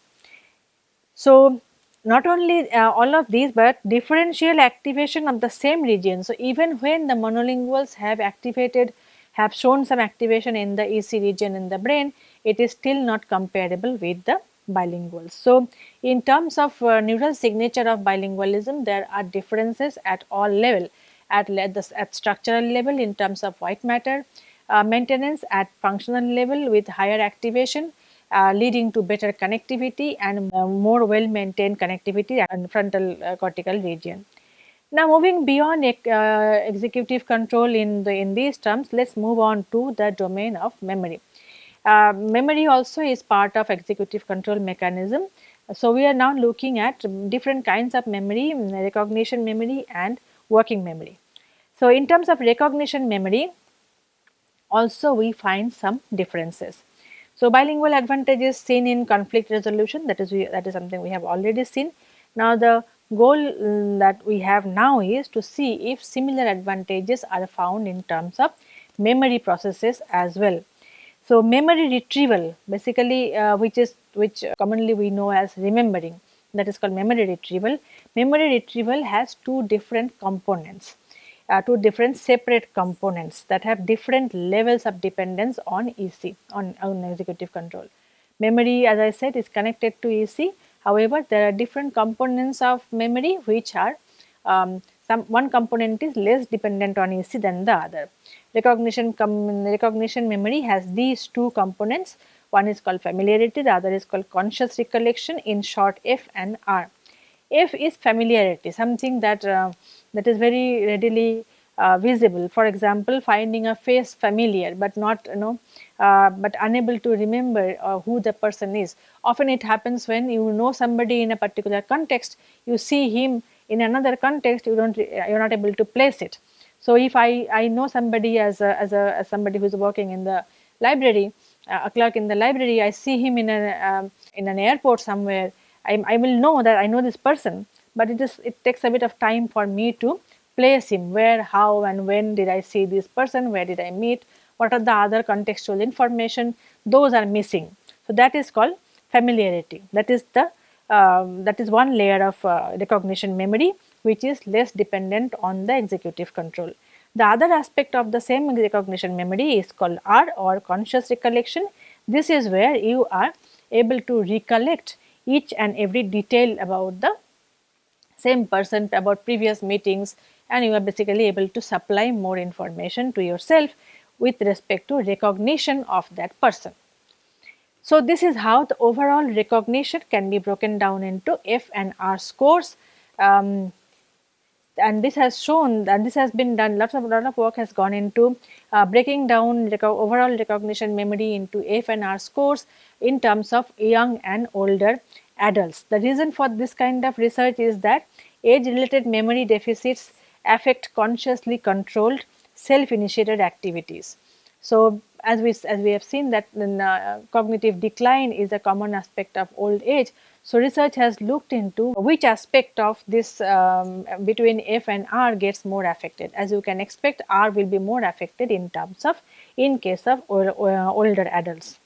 So, not only uh, all of these but differential activation of the same region. So, even when the monolinguals have activated have shown some activation in the EC region in the brain, it is still not comparable with the bilinguals. So, in terms of uh, neural signature of bilingualism, there are differences at all level, at, the, at structural level in terms of white matter uh, maintenance, at functional level with higher activation, uh, leading to better connectivity and uh, more well maintained connectivity and frontal uh, cortical region. Now moving beyond executive control in the in these terms, let's move on to the domain of memory. Memory also is part of executive control mechanism. So we are now looking at different kinds of memory, recognition memory and working memory. So in terms of recognition memory, also we find some differences. So bilingual advantages seen in conflict resolution that is we, that is something we have already seen. Now the goal mm, that we have now is to see if similar advantages are found in terms of memory processes as well. So, memory retrieval basically uh, which is which commonly we know as remembering that is called memory retrieval. Memory retrieval has two different components, uh, two different separate components that have different levels of dependence on EC, on, on executive control. Memory as I said is connected to EC However, there are different components of memory which are um, some one component is less dependent on EC than the other. Recognition recognition memory has these two components. One is called familiarity, the other is called conscious recollection. In short, F and R. F is familiarity, something that uh, that is very readily uh, visible. For example, finding a face familiar but not you know uh, but unable to remember uh, who the person is. Often it happens when you know somebody in a particular context, you see him in another context, you don't you're not able to place it. So if I, I know somebody as a, as a as somebody who is working in the library, uh, a clerk in the library, I see him in a um, in an airport somewhere. I, I will know that I know this person, but it is it takes a bit of time for me to place him where, how and when did I see this person, where did I meet, what are the other contextual information, those are missing. So, that is called familiarity, that is the um, that is one layer of uh, recognition memory which is less dependent on the executive control. The other aspect of the same recognition memory is called R or conscious recollection. This is where you are able to recollect each and every detail about the same person about previous meetings and you are basically able to supply more information to yourself with respect to recognition of that person. So, this is how the overall recognition can be broken down into F and R scores um, and this has shown and this has been done lots of lot of work has gone into uh, breaking down overall recognition memory into F and R scores in terms of young and older adults. The reason for this kind of research is that age related memory deficits affect consciously controlled self-initiated activities. So, as we as we have seen that uh, cognitive decline is a common aspect of old age. So, research has looked into which aspect of this um, between F and R gets more affected. As you can expect, R will be more affected in terms of in case of older adults.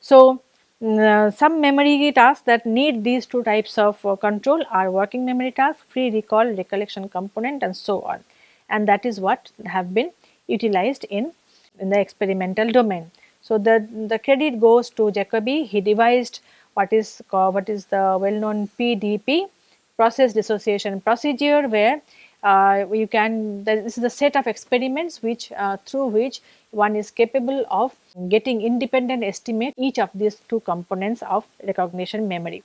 So, uh, some memory tasks that need these two types of uh, control are working memory tasks, free recall, recollection component and so on and that is what have been utilized in, in the experimental domain. So, the, the credit goes to Jacoby, he devised what is what is the well known PDP process dissociation procedure where uh, you can this is the set of experiments which uh, through which one is capable of getting independent estimate each of these two components of recognition memory.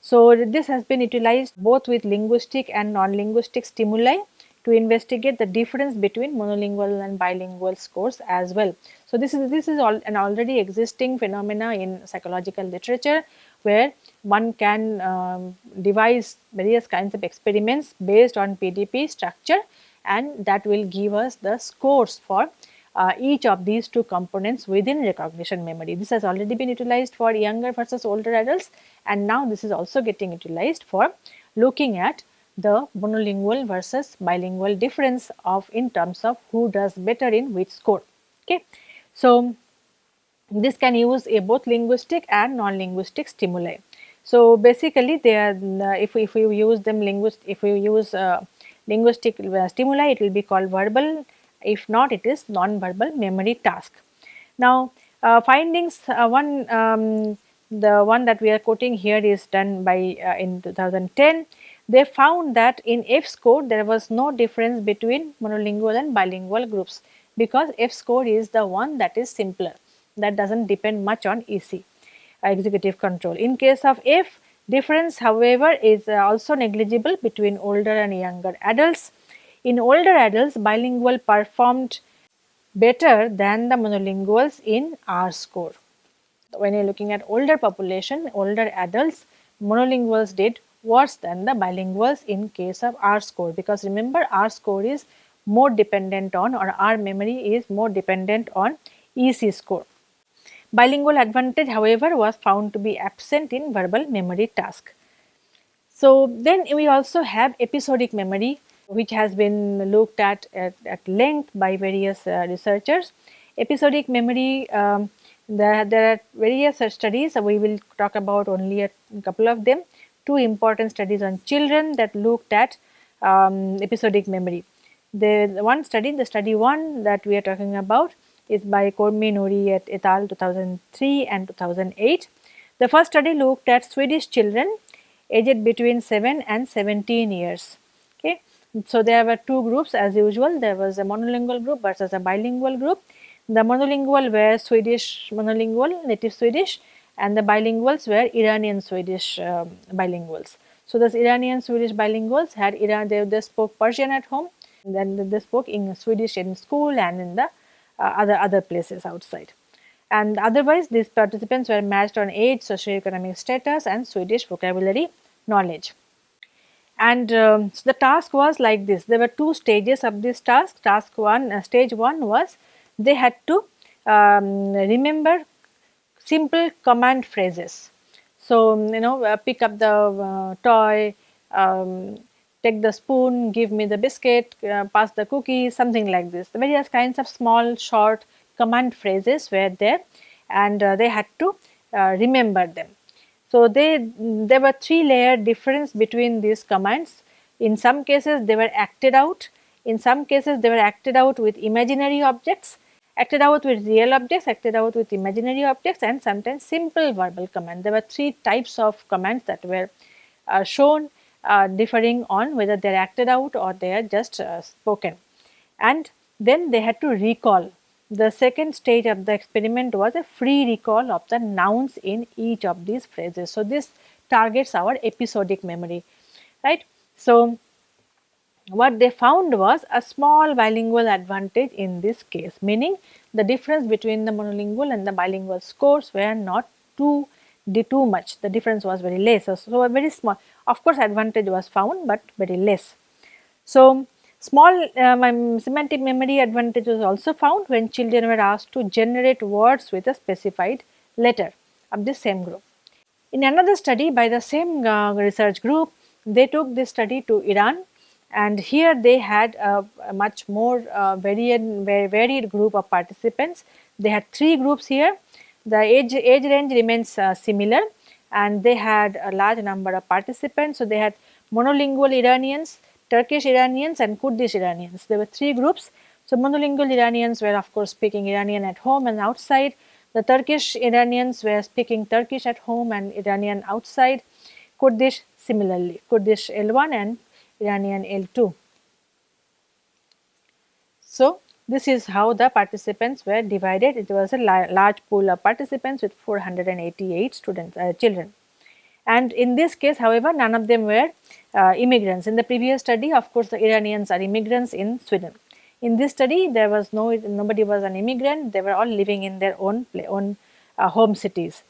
So, this has been utilized both with linguistic and non-linguistic stimuli to investigate the difference between monolingual and bilingual scores as well. So, this is this is all an already existing phenomena in psychological literature where one can um, devise various kinds of experiments based on PDP structure and that will give us the scores for uh, each of these two components within recognition memory. This has already been utilized for younger versus older adults and now this is also getting utilized for looking at the monolingual versus bilingual difference of in terms of who does better in which score. Okay. So, this can use a both linguistic and non-linguistic stimuli. So, basically they are uh, if, if we use them linguist if we use uh, linguistic uh, stimuli it will be called verbal. If not it is non-verbal memory task. Now uh, findings uh, one um, the one that we are quoting here is done by uh, in 2010 they found that in F score there was no difference between monolingual and bilingual groups because F score is the one that is simpler. That does not depend much on EC executive control. In case of F difference however is uh, also negligible between older and younger adults in older adults, bilingual performed better than the monolinguals in R score. When you are looking at older population, older adults, monolinguals did worse than the bilinguals in case of R score because remember R score is more dependent on or R memory is more dependent on EC score. Bilingual advantage however was found to be absent in verbal memory task. So then we also have episodic memory which has been looked at at, at length by various uh, researchers. Episodic memory, um, there, there are various studies, we will talk about only a couple of them. Two important studies on children that looked at um, episodic memory. The, the one study, the study 1 that we are talking about is by Kormi-Nouri et, al 2003 and 2008. The first study looked at Swedish children aged between 7 and 17 years. Okay. So, there were two groups as usual, there was a monolingual group versus a bilingual group. The monolingual were Swedish monolingual, native Swedish and the bilinguals were Iranian Swedish um, bilinguals. So, those Iranian Swedish bilinguals had Iran, they, they spoke Persian at home, then they spoke in Swedish in school and in the uh, other, other places outside. And otherwise, these participants were matched on age, socioeconomic status and Swedish vocabulary knowledge. And um, so the task was like this. There were two stages of this task. Task one, uh, stage one was they had to um, remember simple command phrases. So, um, you know, uh, pick up the uh, toy, um, take the spoon, give me the biscuit, uh, pass the cookie, something like this. The various kinds of small, short command phrases were there and uh, they had to uh, remember them. So, they there were three layer difference between these commands. In some cases they were acted out, in some cases they were acted out with imaginary objects, acted out with real objects, acted out with imaginary objects and sometimes simple verbal command. There were three types of commands that were uh, shown uh, differing on whether they are acted out or they are just uh, spoken. And then they had to recall the second stage of the experiment was a free recall of the nouns in each of these phrases. So, this targets our episodic memory, right. So, what they found was a small bilingual advantage in this case, meaning the difference between the monolingual and the bilingual scores were not too too much, the difference was very less. So, a very small, of course, advantage was found, but very less. So, Small uh, semantic memory advantage was also found when children were asked to generate words with a specified letter of the same group. In another study by the same uh, research group, they took this study to Iran and here they had a, much more uh, varied, varied group of participants. They had three groups here. The age, age range remains uh, similar and they had a large number of participants. So, they had monolingual Iranians, Turkish Iranians and Kurdish Iranians. There were three groups. So, monolingual Iranians were of course speaking Iranian at home and outside. The Turkish Iranians were speaking Turkish at home and Iranian outside. Kurdish similarly, Kurdish L1 and Iranian L2. So, this is how the participants were divided. It was a large pool of participants with 488 students, uh, children. And in this case, however, none of them were uh, immigrants. In the previous study, of course, the Iranians are immigrants in Sweden. In this study, there was no nobody was an immigrant. They were all living in their own own uh, home cities.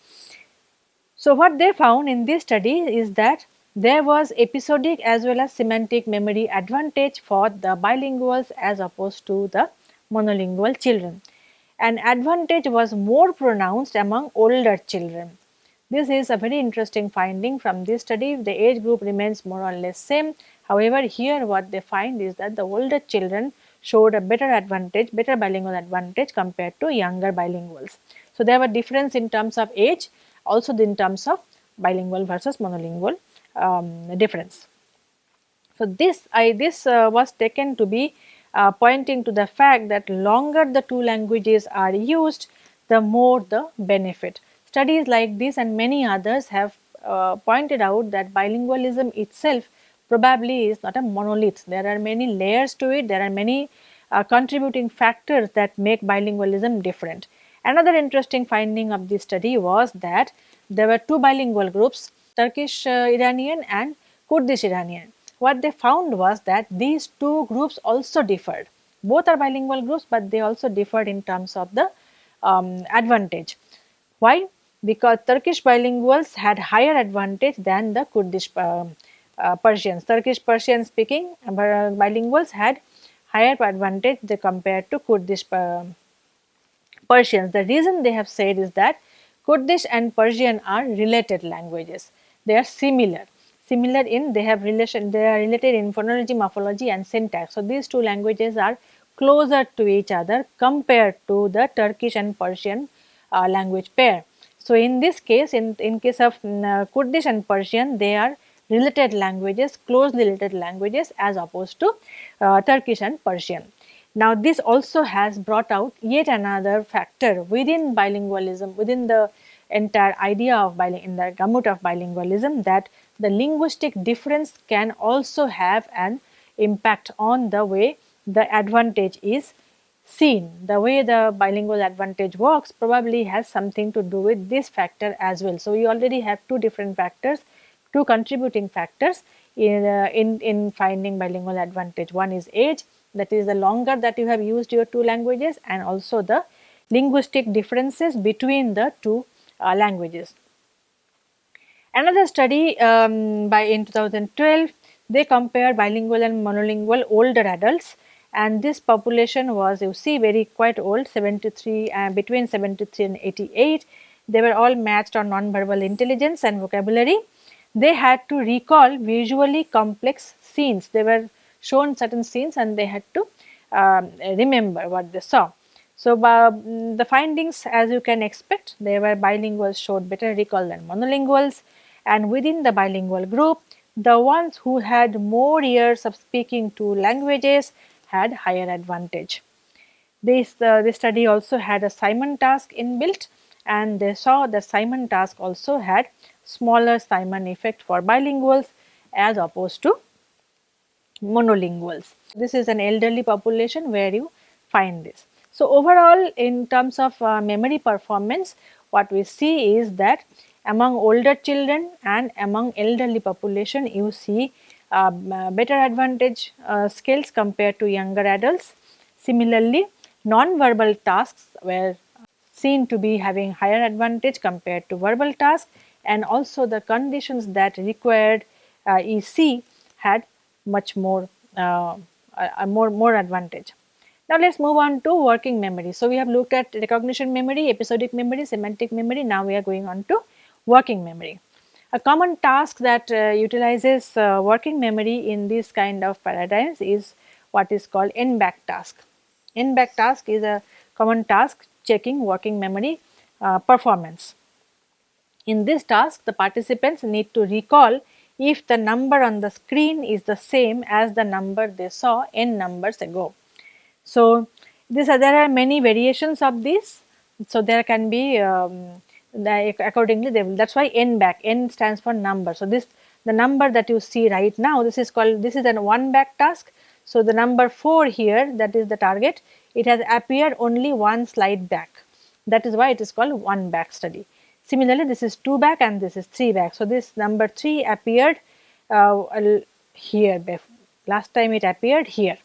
So, what they found in this study is that there was episodic as well as semantic memory advantage for the bilinguals as opposed to the monolingual children. An advantage was more pronounced among older children. This is a very interesting finding from this study. The age group remains more or less same. However, here what they find is that the older children showed a better advantage, better bilingual advantage compared to younger bilinguals. So, there were difference in terms of age, also in terms of bilingual versus monolingual um, difference. So, this I this uh, was taken to be uh, pointing to the fact that longer the two languages are used, the more the benefit. Studies like this and many others have uh, pointed out that bilingualism itself probably is not a monolith. There are many layers to it, there are many uh, contributing factors that make bilingualism different. Another interesting finding of this study was that there were two bilingual groups, Turkish uh, Iranian and Kurdish Iranian what they found was that these two groups also differed. Both are bilingual groups, but they also differed in terms of the um, advantage. Why? Because Turkish bilinguals had higher advantage than the Kurdish uh, uh, Persians. Turkish Persian speaking uh, bilinguals had higher advantage compared to Kurdish uh, Persians. The reason they have said is that Kurdish and Persian are related languages. They are similar similar in they have relation they are related in phonology morphology and syntax. So these two languages are closer to each other compared to the turkish and persian uh, language pair. So in this case in in case of mm, uh, kurdish and persian they are related languages closely related languages as opposed to uh, turkish and persian. Now this also has brought out yet another factor within bilingualism within the entire idea of biling in the gamut of bilingualism that the linguistic difference can also have an impact on the way the advantage is seen. The way the bilingual advantage works probably has something to do with this factor as well. So, we already have two different factors, two contributing factors in, uh, in, in finding bilingual advantage. One is age that is the longer that you have used your two languages and also the linguistic differences between the two uh, languages. Another study um, by in 2012, they compared bilingual and monolingual older adults and this population was you see very quite old 73 uh, between 73 and 88 they were all matched on non-verbal intelligence and vocabulary. They had to recall visually complex scenes. They were shown certain scenes and they had to um, remember what they saw. So, uh, the findings as you can expect they were bilinguals showed better recall than monolinguals and within the bilingual group the ones who had more years of speaking two languages had higher advantage. This, uh, this study also had a Simon task inbuilt and they saw the Simon task also had smaller Simon effect for bilinguals as opposed to monolinguals. This is an elderly population where you find this. So, overall in terms of uh, memory performance what we see is that among older children and among elderly population you see uh, better advantage uh, skills compared to younger adults. Similarly, non-verbal tasks were seen to be having higher advantage compared to verbal tasks and also the conditions that required uh, EC had much more uh, more, more advantage. Now let's move on to working memory. So we have looked at recognition memory, episodic memory, semantic memory. Now we are going on to working memory. A common task that uh, utilizes uh, working memory in this kind of paradigms is what is called n-back task. N-back task is a common task checking working memory uh, performance. In this task, the participants need to recall if the number on the screen is the same as the number they saw n numbers ago. So, this uh, there are many variations of this. So, there can be um, accordingly they will that is why n back n stands for number. So, this the number that you see right now this is called this is an one back task. So, the number 4 here that is the target it has appeared only one slide back that is why it is called one back study. Similarly, this is 2 back and this is 3 back. So, this number 3 appeared uh, here last time it appeared here.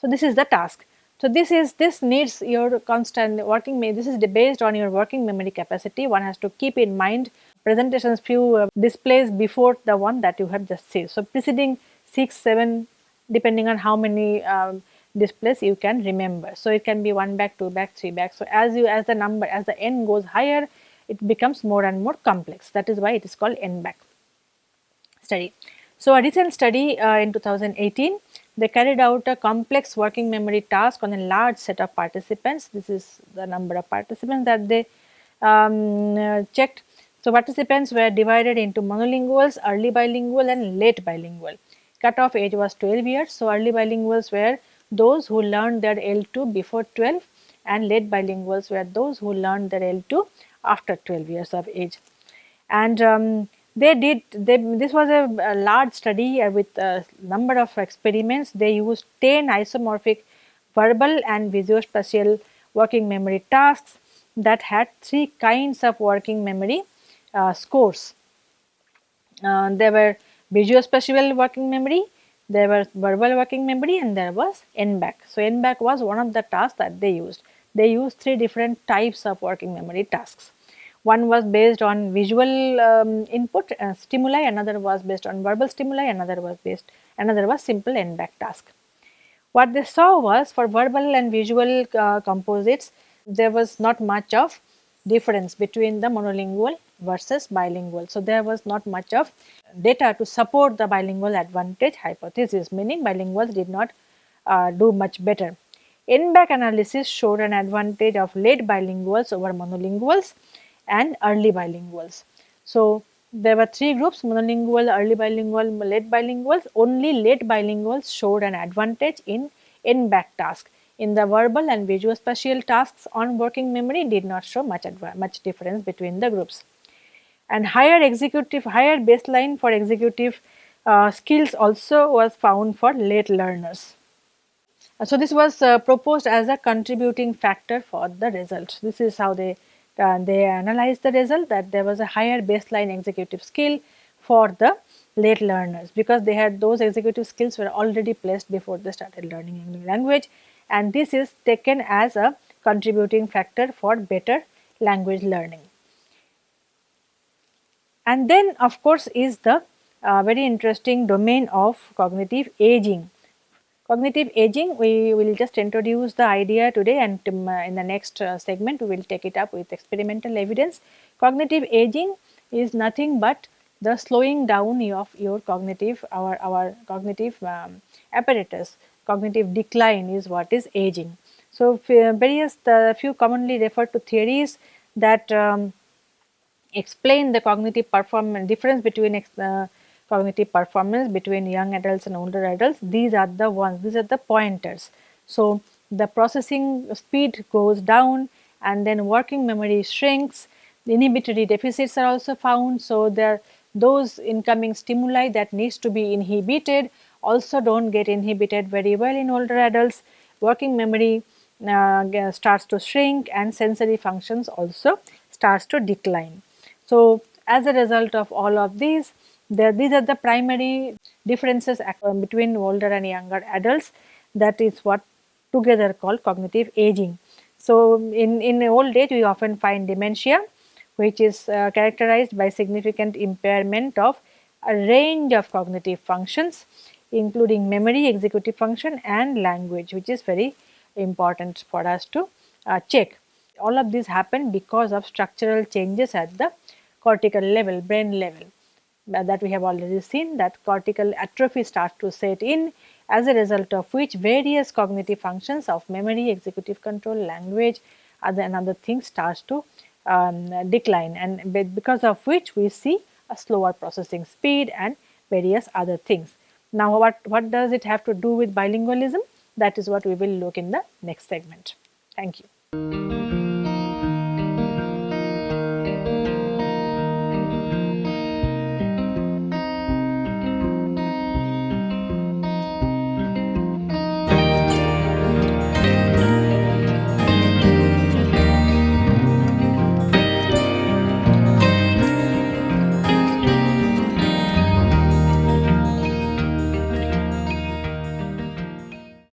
So, this is the task. So, this is this needs your constant working this is based on your working memory capacity one has to keep in mind presentations few uh, displays before the one that you have just seen. So, preceding 6, 7 depending on how many um, displays you can remember. So, it can be 1 back, 2 back, 3 back. So, as you as the number as the n goes higher it becomes more and more complex that is why it is called n back study. So, a recent study uh, in 2018 they carried out a complex working memory task on a large set of participants. This is the number of participants that they um, uh, checked. So, participants were divided into monolinguals, early bilingual and late bilingual. Cutoff age was 12 years. So, early bilinguals were those who learned their L2 before 12 and late bilinguals were those who learned their L2 after 12 years of age. And um, they did they, this was a, a large study uh, with a number of experiments they used 10 isomorphic verbal and visuospatial working memory tasks that had three kinds of working memory uh, scores uh, there were visuospatial working memory there was verbal working memory and there was n-back. So, n-back was one of the tasks that they used. They used three different types of working memory tasks. One was based on visual um, input uh, stimuli, another was based on verbal stimuli, another was based, another was simple n-back task. What they saw was for verbal and visual uh, composites, there was not much of difference between the monolingual versus bilingual. So, there was not much of data to support the bilingual advantage hypothesis, meaning bilinguals did not uh, do much better. n-back analysis showed an advantage of late bilinguals over monolinguals and early bilinguals. So, there were three groups monolingual, early bilingual, late bilinguals. Only late bilinguals showed an advantage in n-back task. In the verbal and visuospatial tasks on working memory did not show much, much difference between the groups. And higher executive, higher baseline for executive uh, skills also was found for late learners. So, this was uh, proposed as a contributing factor for the results. This is how they uh, they analyzed the result that there was a higher baseline executive skill for the late learners because they had those executive skills were already placed before they started learning language and this is taken as a contributing factor for better language learning. And then of course is the uh, very interesting domain of cognitive aging Cognitive aging, we will just introduce the idea today and um, uh, in the next uh, segment we will take it up with experimental evidence. Cognitive aging is nothing but the slowing down of your cognitive, our, our cognitive um, apparatus, cognitive decline is what is aging. So, various the few commonly referred to theories that um, explain the cognitive performance difference between uh, cognitive performance between young adults and older adults. These are the ones these are the pointers. So the processing speed goes down and then working memory shrinks. The inhibitory deficits are also found. So there those incoming stimuli that needs to be inhibited also don't get inhibited very well in older adults. Working memory uh, starts to shrink and sensory functions also starts to decline. So as a result of all of these the, these are the primary differences between older and younger adults that is what together called cognitive aging. So, in, in old age we often find dementia which is uh, characterized by significant impairment of a range of cognitive functions. including memory, executive function and language which is very important for us to uh, check. All of these happen because of structural changes at the cortical level, brain level uh, that we have already seen that cortical atrophy starts to set in as a result of which various cognitive functions of memory, executive control, language other and other things starts to um, decline and because of which we see a slower processing speed and various other things. Now what, what does it have to do with bilingualism? That is what we will look in the next segment. Thank you.